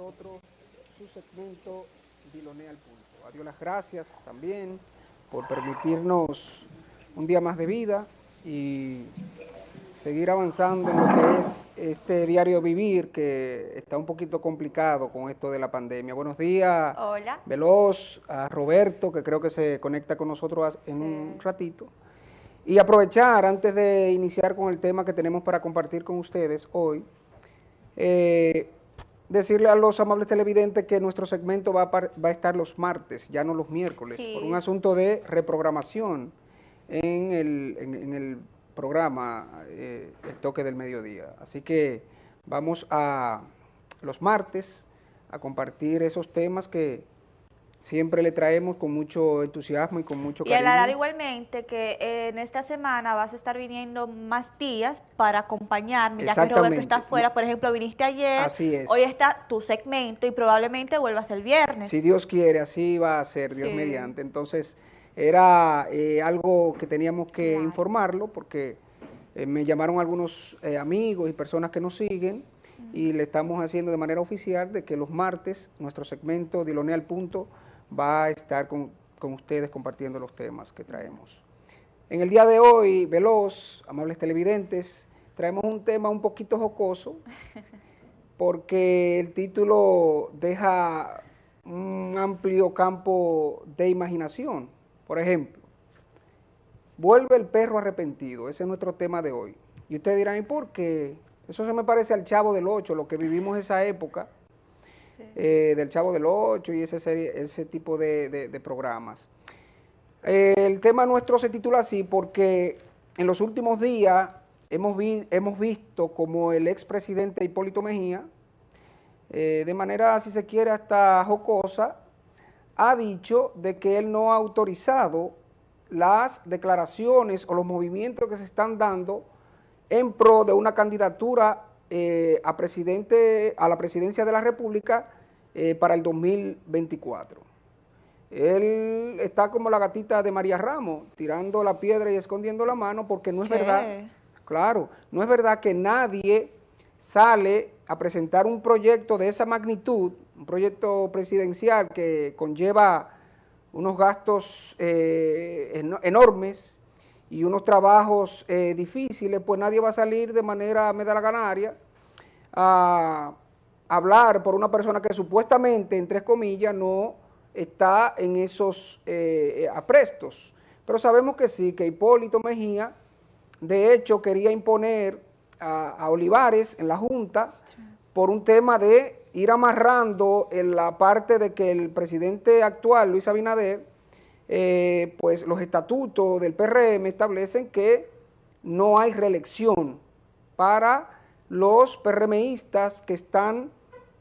nosotros su segmento al Punto. Adiós las gracias también por permitirnos un día más de vida y seguir avanzando en lo que es este diario vivir que está un poquito complicado con esto de la pandemia. Buenos días. Hola. Veloz, a Roberto, que creo que se conecta con nosotros en un ratito. Y aprovechar, antes de iniciar con el tema que tenemos para compartir con ustedes hoy, eh, decirle a los amables televidentes que nuestro segmento va a, estar los martes, ya no los miércoles, por un asunto de reprogramación en el, programa eh, El Toque del Mediodía. Así que vamos a los martes a compartir esos temas que siempre le traemos con mucho entusiasmo y con mucho cariño. Y aclarar igualmente que en esta semana vas a estar viniendo más días para acompañarme, ya que Roberto está afuera, por ejemplo, viniste ayer, así es. hoy está tu segmento y probablemente vuelvas el viernes. Si Dios quiere, así va a ser, Dios mediante. Entonces, era eh, algo que teníamos que informarlo porque eh, me llamaron algunos eh, amigos y personas que nos siguen y le estamos haciendo de manera oficial de que los martes nuestro segmento Diloné al Punto va a estar con, ustedes compartiendo los temas que traemos. En el día de hoy, veloz, amables televidentes, traemos un tema un poquito jocoso, porque el título deja un amplio campo de imaginación. Por ejemplo, vuelve el perro arrepentido, ese es nuestro tema de hoy. Y ustedes dirán, ¿y por qué? Eso se me parece al Chavo del Ocho, lo que vivimos esa época, eh, del Chavo del Ocho y ese, tipo de, programas. el tema nuestro se titula así porque en los últimos días hemos, hemos visto como el expresidente Hipólito Mejía, eh, de manera, si se quiere, hasta jocosa, ha dicho de que él no ha autorizado las declaraciones o los movimientos que se están dando en pro de una candidatura eh, a, presidente, a la presidencia de la República eh, para el 2024. Él está como la gatita de María Ramos, tirando la piedra y escondiendo la mano, porque no es verdad, claro, no es verdad que nadie sale a presentar un proyecto de esa magnitud, un proyecto presidencial que conlleva unos gastos eh, enormes y unos trabajos eh, difíciles, pues nadie va a salir de manera medalaganaria a hablar por una persona que supuestamente, entre comillas, no está en esos eh, aprestos. Pero sabemos que sí, que Hipólito Mejía, de hecho, quería imponer a, Olivares en la Junta por un tema de ir amarrando en la parte de que el presidente actual, Luis Abinader, eh, pues los estatutos del PRM establecen que no hay reelección para los PRMistas que están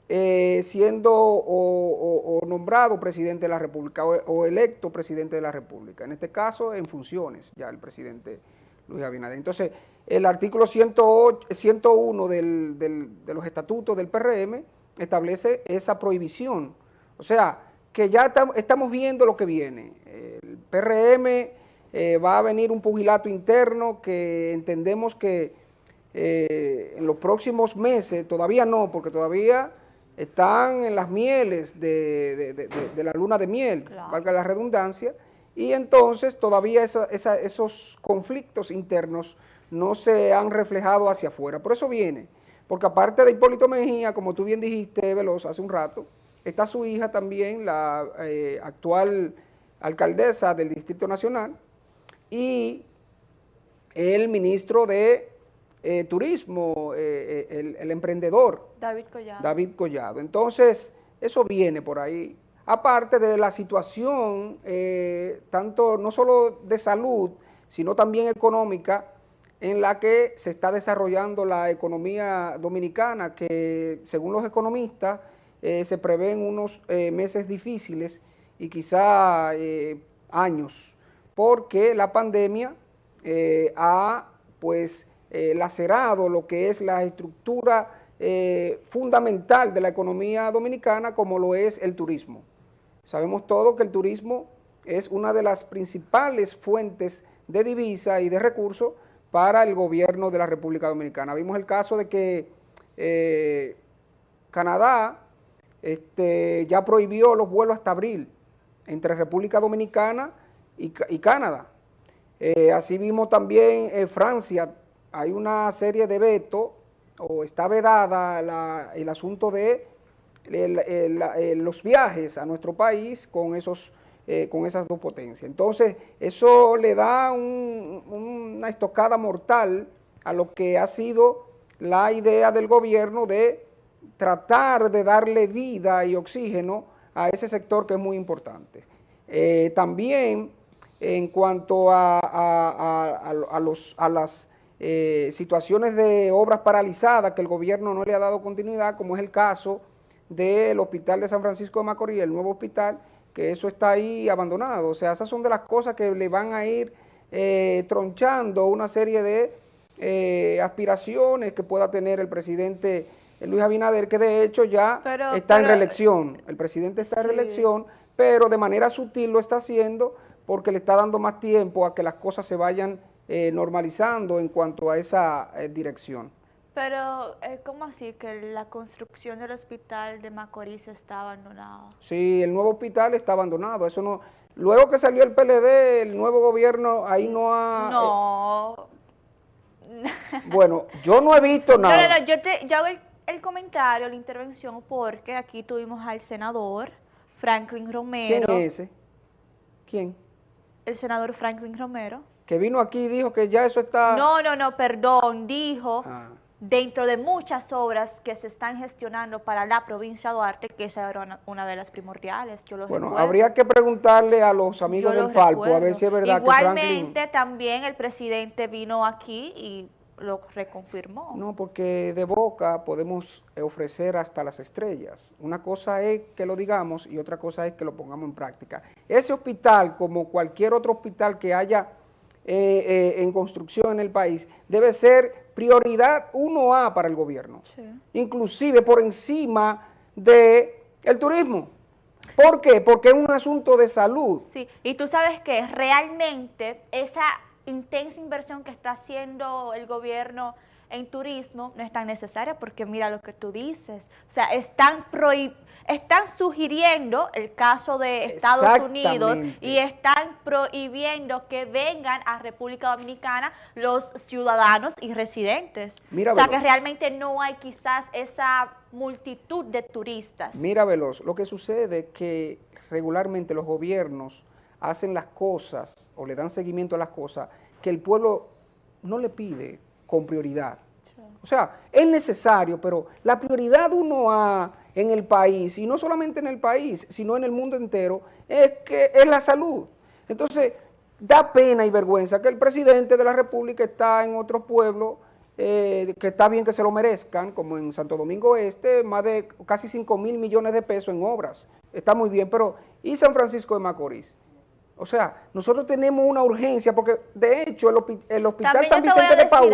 eh, siendo o, nombrado presidente de la República o, electo presidente de la República. En este caso, en funciones ya el presidente Luis Abinader. Entonces, el artículo 101 de los estatutos del PRM establece esa prohibición. O sea, que ya estamos viendo lo que viene. El PRM eh, va a venir un pugilato interno que entendemos que eh, en los próximos meses, todavía no, porque todavía están en las mieles de, la luna de miel, valga la redundancia, y entonces todavía esos conflictos internos no se han reflejado hacia afuera. Por eso viene, porque aparte de Hipólito Mejía, como tú bien dijiste, Veloz, hace un rato, está su hija también, la eh, actual alcaldesa del Distrito Nacional, y el ministro de eh, turismo, eh, eh, el, emprendedor. David Collado. David Collado. Entonces, eso viene por ahí. Aparte de la situación, tanto no solo de salud, sino también económica, en la que se está desarrollando la economía dominicana, que según los economistas se prevén unos meses difíciles y quizá años, porque la pandemia ha pues eh, lacerado lo que es la estructura eh, fundamental de la economía dominicana como lo es el turismo. Sabemos todos que el turismo es una de las principales fuentes de divisa y de recursos para el gobierno de la República Dominicana. Vimos el caso de que eh, Canadá este, ya prohibió los vuelos hasta abril entre República Dominicana y, Canadá. Eh, así vimos también en Francia, hay una serie de vetos, o está vedada el asunto de los viajes a nuestro país con, esos, eh, con esas dos potencias. Entonces, eso le da una estocada mortal a lo que ha sido la idea del gobierno de tratar de darle vida y oxígeno a ese sector que es muy importante. Eh, también en cuanto a, a, los, a las eh, situaciones de obras paralizadas que el gobierno no le ha dado continuidad, como es el caso del hospital de San Francisco de Macorís, el nuevo hospital, que eso está ahí abandonado. O sea, esas son de las cosas que le van a ir eh, tronchando una serie de aspiraciones que pueda tener el presidente Luis Abinader, que de hecho ya está en reelección. El presidente está en reelección, pero de manera sutil lo está haciendo porque le está dando más tiempo a que las cosas se vayan eh, normalizando en cuanto a esa dirección. Pero, eh, ¿cómo así que la construcción del hospital de Macorís está abandonada? Sí, el nuevo hospital está abandonado, eso no... Luego que salió el PLD, el nuevo gobierno, ahí no ha... No. Eh, bueno, yo no he visto nada. No, no, yo, te, yo hago el, comentario, la intervención, porque aquí tuvimos al senador Franklin Romero. ¿Quién es ese? ¿Quién? El senador Franklin Romero. Que vino aquí y dijo que ya eso está... No, no, no, perdón, dijo... Ah dentro de muchas obras que se están gestionando para la provincia de Duarte, que esa era una, de las primordiales, yo lo Bueno, habría que preguntarle a los amigos del Falpo a ver si es verdad Igualmente, que Igualmente también el presidente vino aquí y lo reconfirmó. No, porque de boca podemos ofrecer hasta las estrellas. Una cosa es que lo digamos y otra cosa es que lo pongamos en práctica. Ese hospital, como cualquier otro hospital que haya eh, eh, en construcción en el país, debe ser prioridad 1A para el gobierno, inclusive por encima del el turismo. ¿Por qué? Porque es un asunto de salud. Sí, y tú sabes que realmente esa intensa inversión que está haciendo el gobierno en turismo no es tan necesaria porque mira lo que tú dices, o sea, están prohibidos están sugiriendo el caso de Estados Unidos y están prohibiendo que vengan a República Dominicana los ciudadanos y residentes. o sea que realmente no hay quizás esa multitud de turistas. Mira, Veloz, lo que sucede es que regularmente los gobiernos hacen las cosas o le dan seguimiento a las cosas que el pueblo no le pide con prioridad. O sea, es necesario, pero la prioridad uno a en el país, y no solamente en el país, sino en el mundo entero, es que es la salud. Entonces, da pena y vergüenza que el presidente de la República está en otro pueblo, eh, que está bien que se lo merezcan, como en Santo Domingo Este, más de casi 5 mil millones de pesos en obras. Está muy bien, pero ¿y San Francisco de Macorís? O sea, nosotros tenemos una urgencia, porque de hecho el, Hospital San Vicente de Paúl,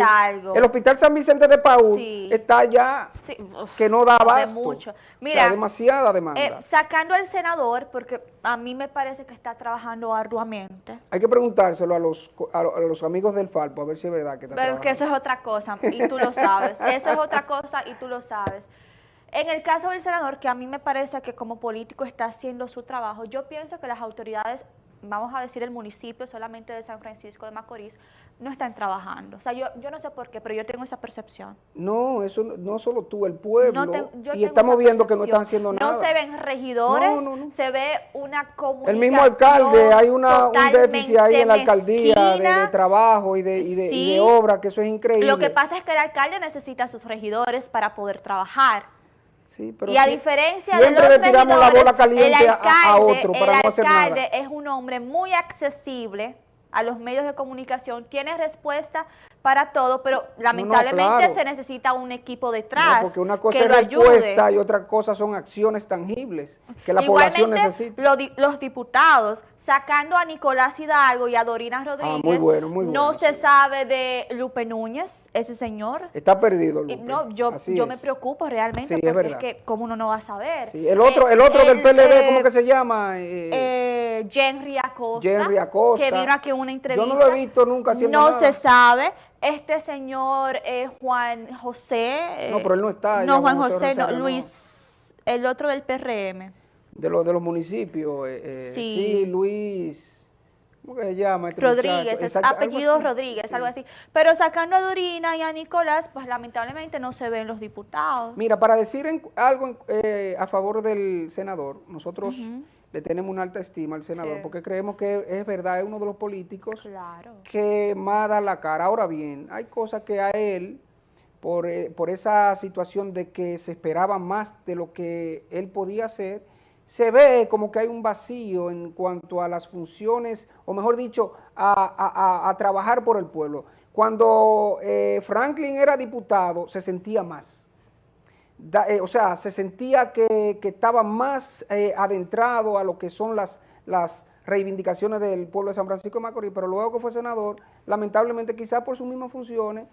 el Hospital San Vicente de Paúl está ya que no da abasto. mucho. Mira, demasiada demanda. Eh, sacando al senador, porque a mí me parece que está trabajando arduamente. Hay que preguntárselo a los, a, los amigos del Falpo, a ver si es verdad que está Pero que eso es otra cosa, y tú lo sabes. eso es otra cosa y tú lo sabes. En el caso del senador, que a mí me parece que como político está haciendo su trabajo, yo pienso que las autoridades vamos a decir el municipio solamente de San Francisco de Macorís, no están trabajando. O sea, yo, yo no sé por qué, pero yo tengo esa percepción. No, eso no solo tú, el pueblo, y estamos viendo que no están haciendo nada. No se ven regidores, se ve una comunicación El mismo alcalde, hay una, un déficit ahí en la alcaldía de, trabajo y de, y, de, obra, que eso es increíble. Lo que pasa es que el alcalde necesita a sus regidores para poder trabajar y a diferencia de los le tiramos la bola caliente a, otro para no hacer nada. El alcalde es un hombre muy accesible a los medios de comunicación, tiene respuesta para todo, pero lamentablemente se necesita un equipo detrás. porque una cosa es respuesta y otra cosa son acciones tangibles que la población necesita. los diputados sacando a Nicolás Hidalgo y a Dorina ah, Rodríguez, no se sabe de Lupe Núñez, ese señor. Está perdido Lupe. No, yo, yo me preocupo realmente sí, porque es, es, que cómo uno no va a saber. Sí, el otro, el otro del PLD, ¿cómo que se llama? Eh, eh, Henry Acosta. Henry Acosta. Que vino aquí en una entrevista. Yo no lo he visto nunca haciendo No se sabe. Este señor eh, Juan José. no, pero él no está. No, Juan José, no, Luis el otro del PRM. De, los de los municipios. Eh, eh, sí. Luis... ¿Cómo que se llama? Este Rodríguez, es apellido Rodríguez, algo así. Pero sacando a Dorina y a Nicolás, pues lamentablemente no se ven los diputados. Mira, para decir algo eh, a favor del senador, nosotros le tenemos una alta estima al senador, porque creemos que es verdad, es uno de los políticos que más da la cara. Ahora bien, hay cosas que a él, por, eh, por esa situación de que se esperaba más de lo que él podía hacer, se ve como que hay un vacío en cuanto a las funciones, o mejor dicho, a, trabajar por el pueblo. Cuando eh, Franklin era diputado, se sentía más. Eh, o sea, se sentía que, estaba más eh, adentrado a lo que son las, las reivindicaciones del pueblo de San Francisco de Macorís, pero luego que fue senador, lamentablemente quizás por sus mismas funciones,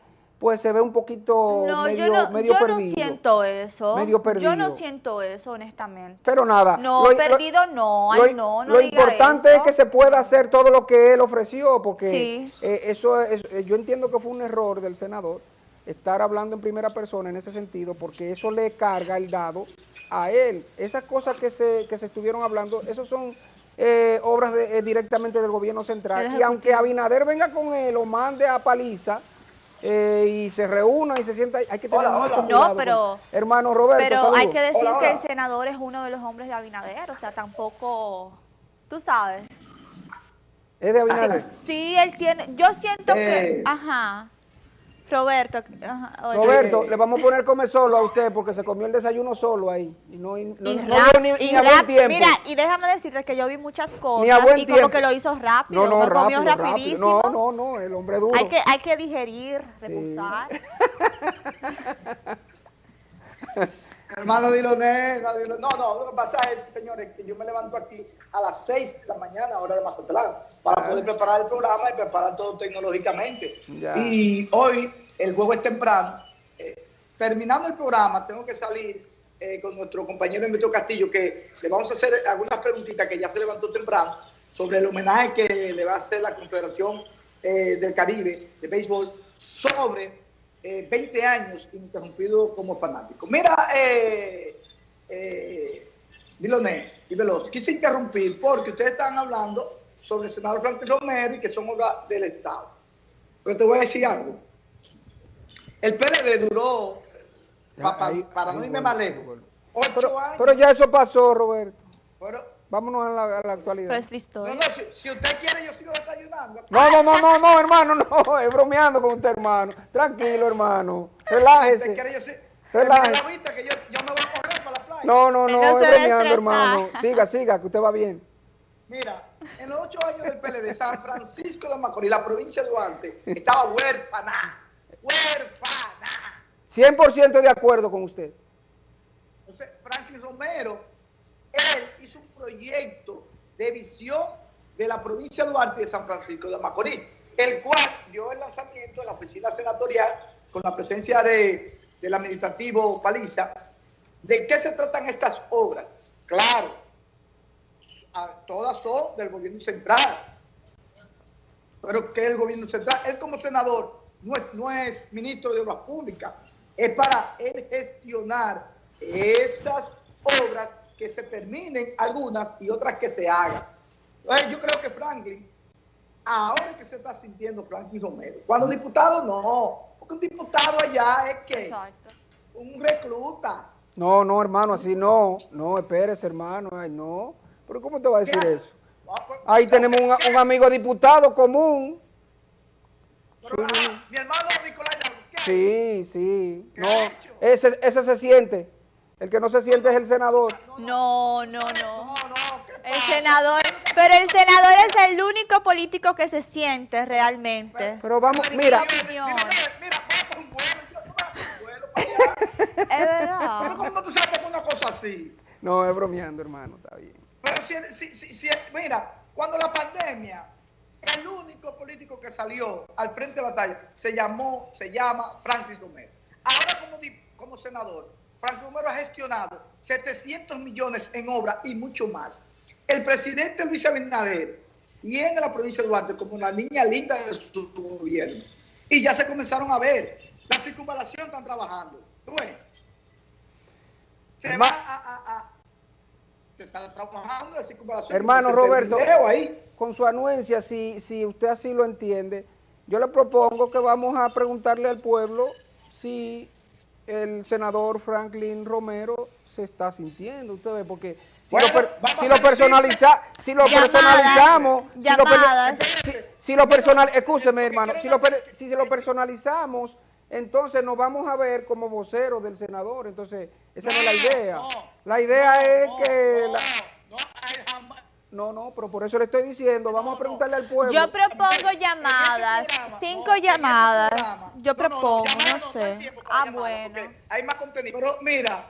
pues se ve un poquito medio, yo no, medio yo no siento eso. Medio perdido. Yo no siento eso, honestamente. Pero nada. No, perdido no, ay, no, no Lo importante es que se pueda hacer todo lo que él ofreció, porque eh, eso es, eh, yo entiendo que fue un error del senador estar hablando en primera persona en ese sentido, porque eso le carga el dado a él. Esas cosas que se, que se estuvieron hablando, eso son eh, obras directamente del gobierno central. Y aunque Abinader venga con él o mande a paliza, eh, y se reúna y se sienta, hay que tener mucho cuidado. No, pero, hermano Roberto, Pero hay que decir que el senador es uno de los hombres de Abinader, o sea, tampoco, tú sabes. ¿Es de Abinader? Sí, él tiene, yo siento que, eh. ajá. Roberto. Roberto, le vamos a poner come solo a usted porque se comió el desayuno solo ahí. Y no, y, ni, a buen tiempo. Mira, y déjame decirte que yo vi muchas cosas y como que lo hizo rápido. No, no, rápido, comió rapidísimo. No, no, no, el hombre duro. Hay que, hay que digerir, reposar. Hermano Diloné, no, no, lo que pasa es, señores, que yo me levanto aquí a las 6 de la mañana, hora de Mazatlán, para poder preparar el programa y preparar todo tecnológicamente. Y hoy el juego es temprano. Eh, terminando el programa, tengo que salir eh, con nuestro compañero Emilio Castillo, que le vamos a hacer algunas preguntitas que ya se levantó temprano sobre el homenaje que le va a hacer la Confederación eh, del Caribe de Béisbol sobre 20 años interrumpido como fanático. Mira, eh, Diloné y Veloz, quise interrumpir porque ustedes están hablando sobre el senador Franklin Romero y que son obras del Estado. Pero te voy a decir algo. El PLD duró, para no irme más lejos, ocho pero, años. Pero ya eso pasó, Roberto. Vámonos a la, a la, actualidad. Pues listo. No, no, si, usted quiere, yo sigo desayunando. No, no, no, no, no, hermano, no, es bromeando con usted, hermano. Tranquilo, hermano. Relájese. Si quiere, yo sí. Relájese. Que yo, yo, me voy a correr para la playa. No, no, no, es bromeando, hermano. Siga, siga, que usted va bien. Mira, en los ocho años del PLD, San Francisco de Macorís, la provincia de Duarte, estaba huérfana huérfana. 100% de acuerdo con usted. Entonces, Franklin Romero, él hizo un proyecto de visión de la provincia de Duarte de San Francisco de Macorís, el cual dio el lanzamiento de la oficina senatorial con la presencia de, del administrativo Paliza. ¿De qué se tratan estas obras? Claro, todas son del gobierno central. Pero que el gobierno central, él como senador, no es, ministro de Obras Públicas, es para él gestionar esas obras que se terminen algunas y otras que se hagan. yo creo que Franklin, ahora que se está sintiendo Franklin Romero, cuando diputado no, porque un diputado allá es que un recluta. No, no, hermano, así no, no, espérese, hermano, ay, no. Pero ¿cómo te va a decir eso? Ah, pues, Ahí tenemos un amigo diputado común mi hermano Nicolás Sí, sí. No, ese, ese se siente. El que no se siente es el senador. No, no, no. El senador, pero el senador es el único político que se siente realmente. Pero vamos, mira. Mira, mira, vamos un vuelo, Es verdad. Pero ¿cómo tú sabes una cosa así? No, es bromeando, hermano, está bien. Pero si, si, si, mira, cuando la pandemia el único político que salió al frente de batalla se llamó, se llama Franklin Romero. Ahora como, como senador, Franklin Romero ha gestionado 700 millones en obra y mucho más. El presidente Luis Abinader viene a la provincia de Duarte como una niña linda de su gobierno. Y ya se comenzaron a ver. La circunvalación están trabajando. se va a, se está trabajando la circunvalación. Hermano Roberto, ahí. con su anuencia, si, si usted así lo entiende, yo le propongo que vamos a preguntarle al pueblo si el senador Franklin Romero se está sintiendo, usted ve, porque si, lo, si lo, personaliza, si lo personalizamos, si lo, personal, escúcheme hermano, si lo, si lo personalizamos, entonces nos vamos a ver como voceros del senador, entonces esa no, es la idea. la idea es que... No, no, pero por eso le estoy diciendo, vamos a preguntarle al pueblo. Yo propongo llamadas, cinco llamadas. Yo propongo, no, sé. Ah, bueno. Hay más contenido. Pero mira,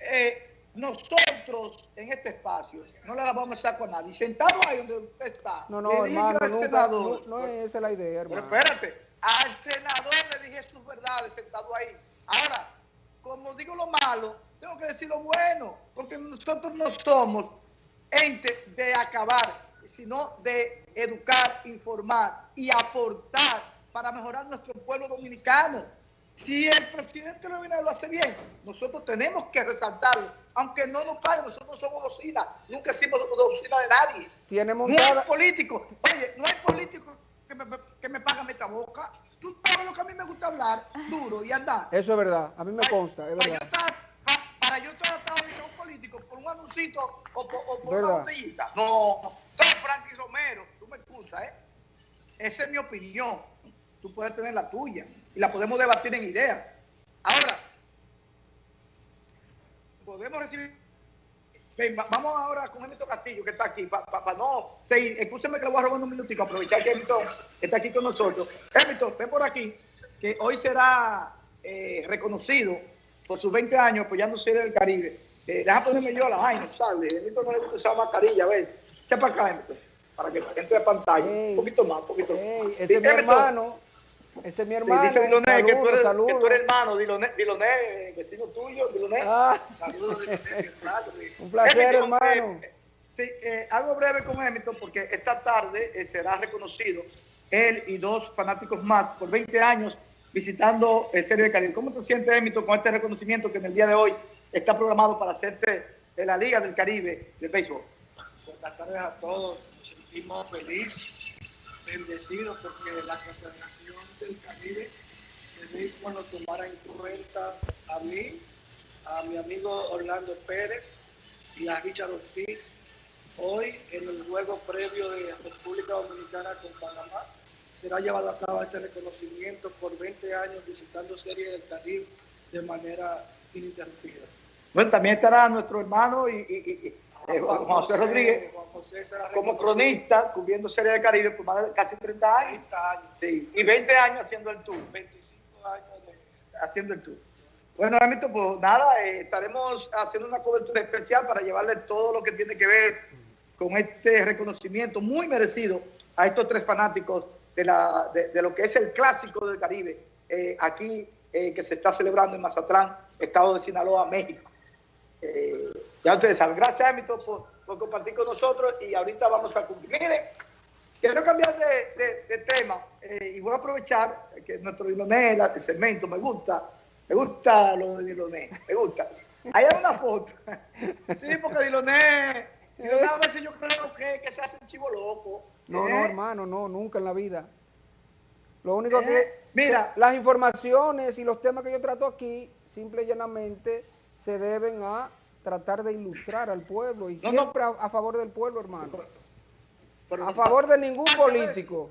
eh, nosotros en este espacio no le la vamos a estar con nadie. Sentado ahí donde usted está. No, no, hermano, senador, no, es esa la idea, hermano. Pero espérate, al senador le dije sus verdades sentado ahí. Ahora, como digo lo malo, tengo que decir lo bueno, porque nosotros no somos ente de acabar, sino de educar, informar y aportar para mejorar nuestro pueblo dominicano. Si el presidente Leonel lo hace bien, nosotros tenemos que resaltarlo. Aunque no nos paguen, nosotros somos docina. Nunca hicimos docina de nadie. Tiene No hay político. Oye, no hay político que me, que me pague esta boca. Tú sabes lo que a mí me gusta hablar, duro y andar. Eso es verdad. A mí me consta, es verdad. Para yo tratar de un político por un anuncito o por, una botellita. No, no. Frankie Romero, tú me excusas, ¿eh? Esa es mi opinión. Tú puedes tener la tuya y la podemos debatir en ideas. Ahora, podemos recibir... vamos ahora con Emito Castillo, que está aquí, para no... Sí, escúcheme que le voy a robar un minutico, aprovechar que Emito está aquí con nosotros. Emito, ven por aquí, que hoy será eh, reconocido por sus 20 años apoyando Serie del Caribe. Eh, deja ponerme yo a la vaina, ¿sabes? Emito no le gusta usar mascarilla a veces. Echa para acá, Emito, para que entre a pantalla. un poquito más, un poquito más. ese es mi hermano. Ese es mi hermano. Sí, dice Diloné, saludo, que, tú eres, que tú eres hermano, Diloné, Diloné vecino tuyo, Diloné. Ah. Saludos, Diloné. Un placer, hermano. Eh, sí, eh, algo breve con Hamilton, porque esta tarde eh, será reconocido él y dos fanáticos más por 20 años visitando el Serie de Caribe. ¿Cómo te sientes, Hamilton, con este reconocimiento que en el día de hoy está programado para hacerte de la Liga del Caribe de béisbol? Buenas tardes a todos. Nos sentimos felices, bendecidos, porque la Confederación del Caribe de béisbol nos tomara en cuenta a mí, a mi amigo Orlando Pérez y a Richard Ortiz hoy en el juego previo de República Dominicana con Panamá será llevado a cabo este reconocimiento por 20 años visitando Serie del Caribe de manera ininterrumpida. Bueno, también estará nuestro hermano y, eh, Juan, José, Rodríguez como cronista cubriendo Serie del Caribe por más de casi 30 años. 30 años. Sí, y 20 años haciendo el tour. 25 años haciendo el tour. Bueno, Amito, pues nada, eh, estaremos haciendo una cobertura especial para llevarle todo lo que tiene que ver con este reconocimiento muy merecido a estos tres fanáticos de, la, de, lo que es el clásico del Caribe, eh, aquí eh, que se está celebrando en Mazatlán, estado de Sinaloa, México. Eh, ya ustedes saben, gracias Emito por, compartir con nosotros y ahorita vamos a cumplir. Miren, quiero cambiar de, tema y voy a aprovechar que nuestro Diloné, el segmento, me gusta, me gusta lo de Diloné, me gusta. Ahí hay una foto. Sí, porque Diloné a veces yo creo que, que se hace un chivo loco. No, no, ¿Eh? hermano, no, nunca en la vida. Lo único que... ¿Eh? Mira. Las informaciones y los temas que yo trato aquí, simple y llanamente, se deben a tratar de ilustrar al pueblo y siempre A, favor del pueblo, hermano. a favor de ningún político.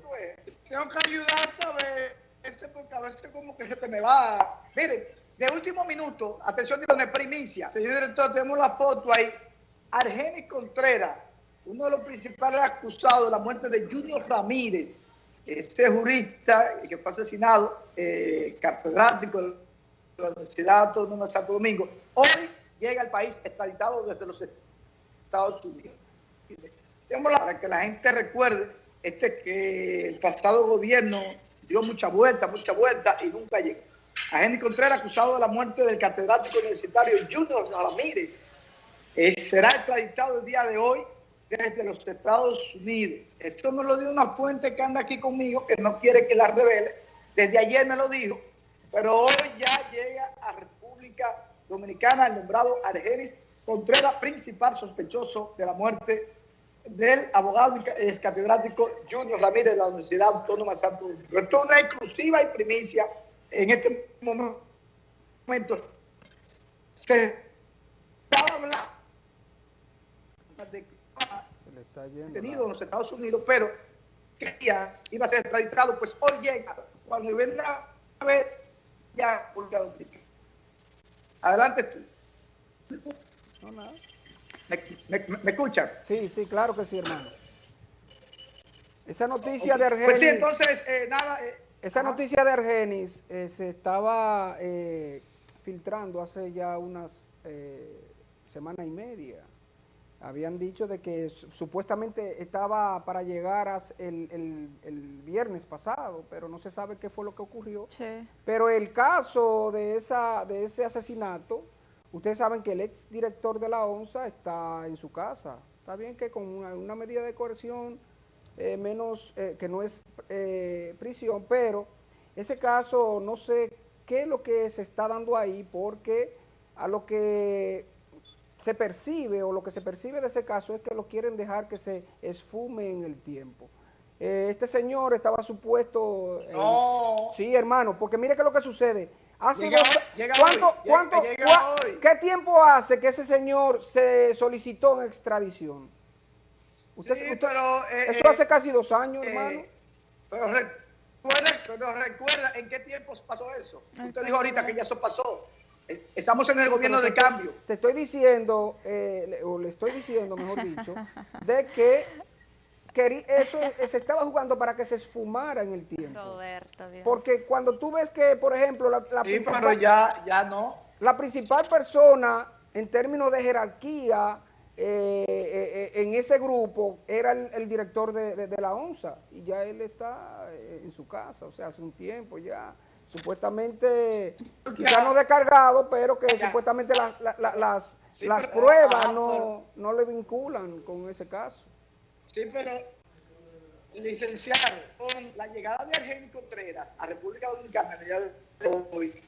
Tengo que ayudarte a ver, ese, porque a veces como que se te me va. Miren, de último minuto, atención, de primicia. Señor director, tenemos la foto ahí. Argenis Contreras uno de los principales acusados de la muerte de Junior Ramírez, ese jurista que fue asesinado, eh, catedrático de la Universidad Autónoma de Santo Domingo, hoy llega al país extraditado desde los Estados Unidos. Para que la gente recuerde este que el pasado gobierno dio mucha vuelta, mucha vuelta y nunca llegó. A Jenny Contreras, acusado de la muerte del catedrático universitario Junior Ramírez, eh, será extraditado el día de hoy desde los Estados Unidos. Esto me lo dio una fuente que anda aquí conmigo, que no quiere que la revele. Desde ayer me lo dijo, pero hoy ya llega a República Dominicana, el nombrado Argenis Contreras, principal sospechoso de la muerte del abogado y catedrático Junior Ramírez de la Universidad Autónoma de Santo Domingo. Esto es una exclusiva y primicia en este momento. Se está hablando le está yendo detenido en los Estados Unidos, pero que ya iba a ser extraditado, pues hoy llega, cuando vendrá a ver, ya Adelante tú. No, nada. ¿Me, escuchan? Sí, sí, claro que sí, hermano. Esa noticia de Argenis... Pues sí, entonces, eh, nada... Eh, esa noticia de Argenis eh, se estaba filtrando hace ya unas semana y media. Habían dicho de que supuestamente estaba para llegar el, el, viernes pasado, pero no se sabe qué fue lo que ocurrió. Pero el caso de, esa, de ese asesinato Ustedes saben que el ex director de la ONSA está en su casa. Está bien que con una, medida de coerción eh, menos, eh, que no es eh, prisión, pero ese caso no sé qué es lo que se está dando ahí, porque a lo que se percibe o lo que se percibe de ese caso es que lo quieren dejar que se esfume en el tiempo. este señor estaba supuesto... no. Sí, hermano, porque mire qué es lo que sucede ¿cuánto, ¿Qué tiempo hace que ese señor se solicitó en extradición? Usted, pero, eh, eso hace eh, casi dos años, eh, hermano. Pero recuerda, recuerda en qué tiempo pasó eso. Usted dijo ahorita que ya eso pasó. Estamos en el gobierno de cambio. Te estoy diciendo, o le estoy diciendo, mejor dicho, de que eso se estaba jugando para que se esfumara en el tiempo. Porque cuando tú ves que, por ejemplo, la, principal, ya, ya no. La principal persona en términos de jerarquía eh, eh, eh, en ese grupo era el, director de, la ONSA y ya él está en su casa, o sea, hace un tiempo ya supuestamente, quizá no descargado, pero que supuestamente las, las pruebas no, no le vinculan con ese caso. Sí, pero licenciado, con la llegada de Argenis Contreras a República Dominicana de hoy,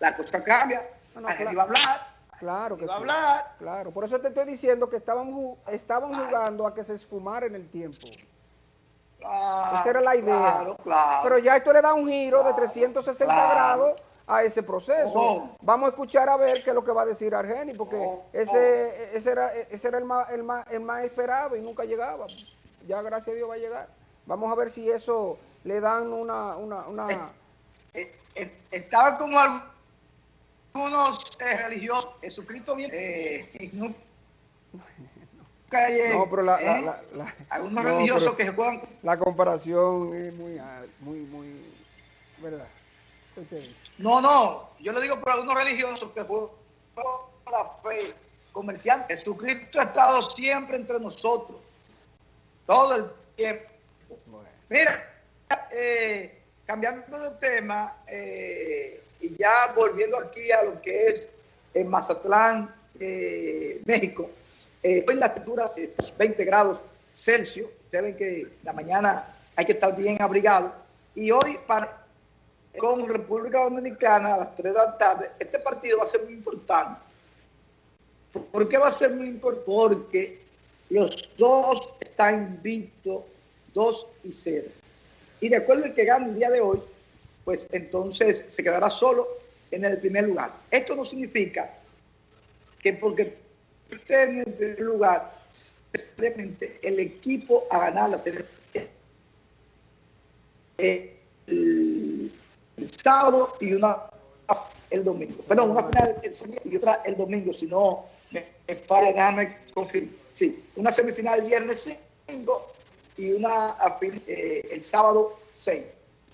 la cosa cambia. No, no, claro, iba a hablar. Claro que iba a hablar. Claro, por eso te estoy diciendo que estaban, estaban jugando a que se esfumara en el tiempo. Esa era la idea. Claro, claro. Pero ya esto le da un giro de 360 grados a ese proceso. Vamos a escuchar a ver qué es lo que va a decir Argeni, porque ese, ese era, ese era el, más, el, más, el más esperado y nunca llegaba. Ya gracias a Dios va a llegar. Vamos a ver si eso le dan una... una, una... Eh, eh, eh, estaba como algunos religiosos, Jesucristo bien... no, no, pero la, la, la, algunos religiosos que juegan... La comparación es muy, muy, muy... ¿Verdad? No, no, yo le digo por algunos religiosos que por la fe comercial. Jesucristo ha estado siempre entre nosotros, todo el tiempo. Mira, eh, cambiando de tema eh, y ya volviendo aquí a lo que es en Mazatlán, eh, México, hoy la temperatura es 20 grados Celsius. Ustedes ven que la mañana hay que estar bien abrigado. Y hoy para con República Dominicana a las 3 de la tarde, este partido va a ser muy importante. ¿Por qué va a ser muy importante? Porque los dos están invictos, 2 y 0. Y de acuerdo al que gane el día de hoy, pues entonces se quedará solo en el primer lugar. Esto no significa que porque en el primer lugar, simplemente el equipo a ganar la serie. El sábado y una el domingo. Perdón, una final el y otra el domingo, si no me, falla, déjame confirmar. Sí, una semifinal el viernes 5 y una eh, el sábado 6.